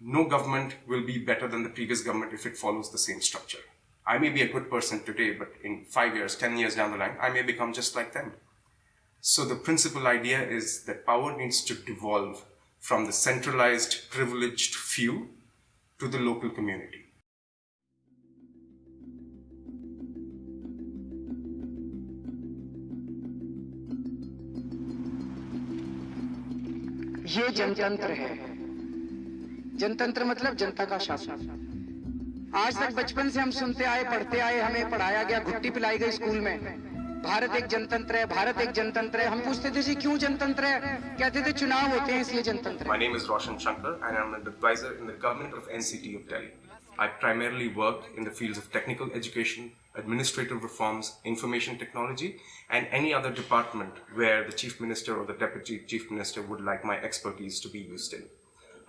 no government will be better than the previous government if it follows the same structure. I may be a good person today, but in five years, 10 years down the line, I may become just like them. So the principal idea is that power needs to devolve from the centralized, privileged few to the local community. ये जनतंत्र है जनतंत्र मतलब जनता का शासन। आज तक बचपन से हम सुनते आए, पढ़ते आए, हमें पढ़ाया गया, घुट्टी पिलाई गई स्कूल में। भारत एक जनतंत्र है, भारत एक जनतंत्र है। हम पूछते थे, जी, क्यों जनतंत्र है? कहते थे, चुनाव होते हैं, इसलिए जनतंत्र my name is Roshan Shankar and I am an advisor in the government of NCT of Delhi I primarily work in the fields of technical education administrative reforms information technology and any other department where the chief minister or the deputy chief minister would like my expertise to be used in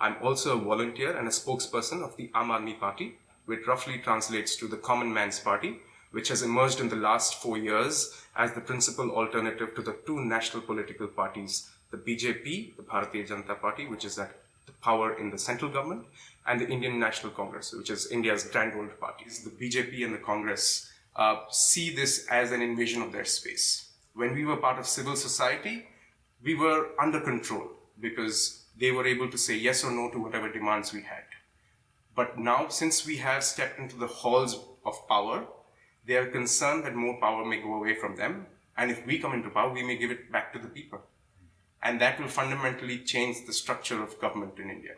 I'm also a volunteer and a spokesperson of the Aam Party, which roughly translates to the Common Man's Party, which has emerged in the last four years as the principal alternative to the two national political parties, the BJP, the Bharatiya Janata Party, which is at the power in the central government, and the Indian National Congress, which is India's grand old parties. The BJP and the Congress uh, see this as an invasion of their space. When we were part of civil society, we were under control because they were able to say yes or no to whatever demands we had. But now, since we have stepped into the halls of power, they are concerned that more power may go away from them. And if we come into power, we may give it back to the people. And that will fundamentally change the structure of government in India.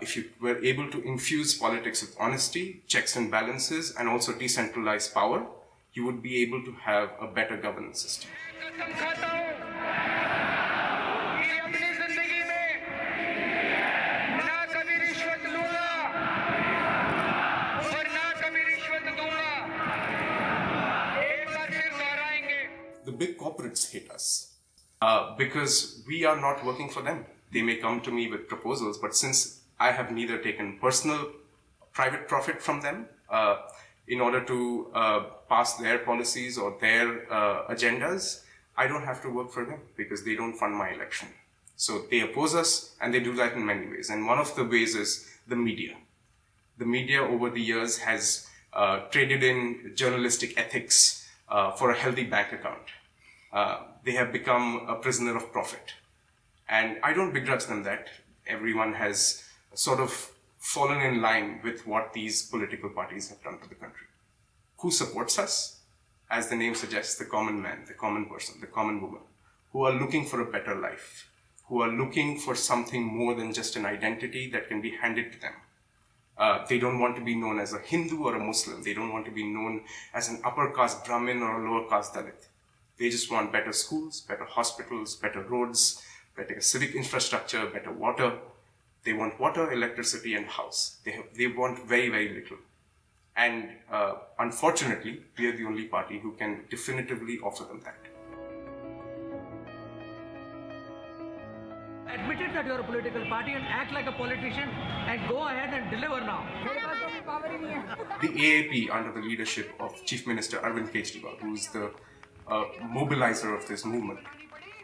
If you were able to infuse politics with honesty, checks and balances, and also decentralized power, you would be able to have a better governance system. Big corporates hate us uh, because we are not working for them. They may come to me with proposals, but since I have neither taken personal private profit from them uh, in order to uh, pass their policies or their uh, agendas, I don't have to work for them because they don't fund my election. So they oppose us and they do that in many ways. And one of the ways is the media. The media over the years has uh, traded in journalistic ethics uh, for a healthy bank account. Uh, they have become a prisoner of profit. And I don't begrudge them that. Everyone has sort of fallen in line with what these political parties have done to the country. Who supports us? As the name suggests, the common man, the common person, the common woman, who are looking for a better life, who are looking for something more than just an identity that can be handed to them. Uh, they don't want to be known as a Hindu or a Muslim. They don't want to be known as an upper caste Brahmin or a lower caste Dalit. They just want better schools, better hospitals, better roads, better civic infrastructure, better water. They want water, electricity, and house. They, have, they want very, very little. And uh, unfortunately, we are the only party who can definitively offer them that. Admit it that you're a political party and act like a politician and go ahead and deliver now. The AAP, under the leadership of Chief Minister Arvind Kejriwal, who is the uh, mobilizer of this movement,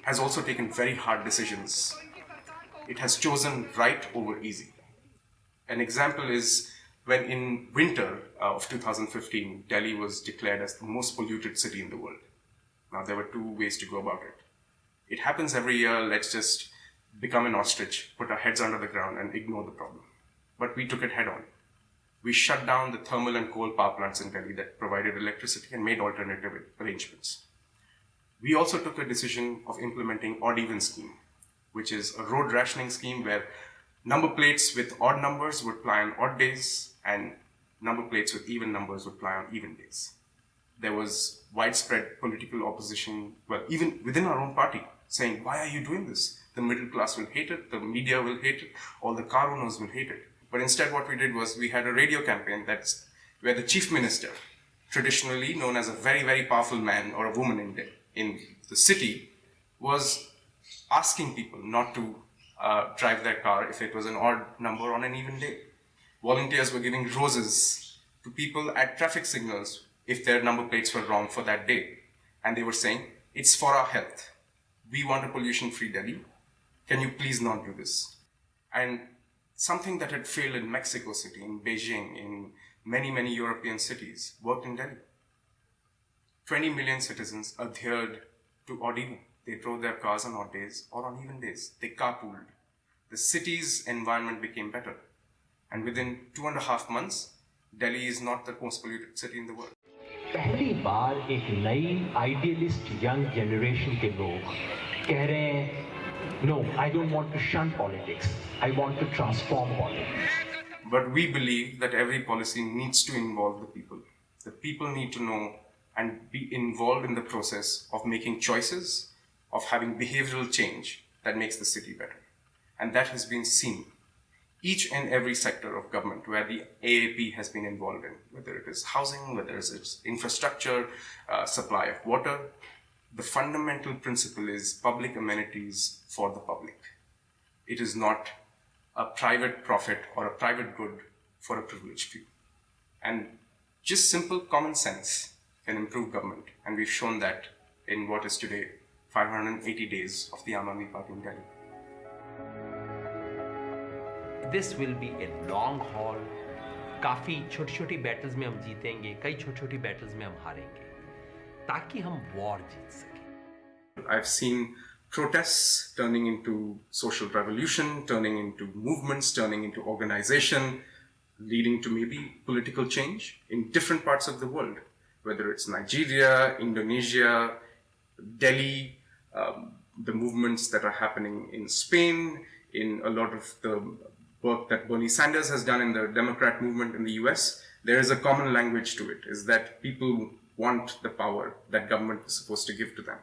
has also taken very hard decisions. It has chosen right over easy. An example is when in winter uh, of 2015, Delhi was declared as the most polluted city in the world. Now, there were two ways to go about it. It happens every year, let's just become an ostrich, put our heads under the ground, and ignore the problem. But we took it head on. We shut down the thermal and coal power plants in Delhi that provided electricity and made alternative arrangements. We also took a decision of implementing odd even scheme, which is a road rationing scheme where number plates with odd numbers would ply on odd days and number plates with even numbers would ply on even days. There was widespread political opposition, well, even within our own party, saying, why are you doing this? The middle class will hate it, the media will hate it, all the car owners will hate it. But instead what we did was we had a radio campaign that's where the chief minister, traditionally known as a very, very powerful man or a woman in in the city, was asking people not to uh, drive their car if it was an odd number on an even day. Volunteers were giving roses to people at traffic signals if their number plates were wrong for that day. And they were saying, it's for our health. We want a pollution-free Delhi. Can you please not do this? And Something that had failed in Mexico City, in Beijing, in many, many European cities, worked in Delhi. 20 million citizens adhered to odd even. They drove their cars on odd days or on even days. They carpooled. The city's environment became better. And within two and a half months, Delhi is not the most polluted city in the world. पहली बार एक नई idealist young generation के लोग कह रहे हैं no I don't want to shun politics I want to transform politics but we believe that every policy needs to involve the people the people need to know and be involved in the process of making choices, of having behavioral change that makes the city better. And that has been seen each and every sector of government where the AAP has been involved in, whether it is housing, whether it is infrastructure, uh, supply of water. The fundamental principle is public amenities for the public. It is not a private profit or a private good for a privileged few. And just simple common sense can improve government. And we've shown that in what is today 580 days of the Aam Aadmi Party in Delhi. This will be a long haul. काफ़ी छोटी छोटी battles में हम जीतेंगे कई छोटी छोटी battles में हम हारेंगे ताकि हम वॉर जीत सकें I've seen protests turning into social revolution, turning into movements, turning into organization, leading to maybe political change in different parts of the world whether it's Nigeria, Indonesia, Delhi, um, the movements that are happening in Spain, in a lot of the work that Bernie Sanders has done in the Democrat movement in the US, there is a common language to it, is that people want the power that government is supposed to give to them.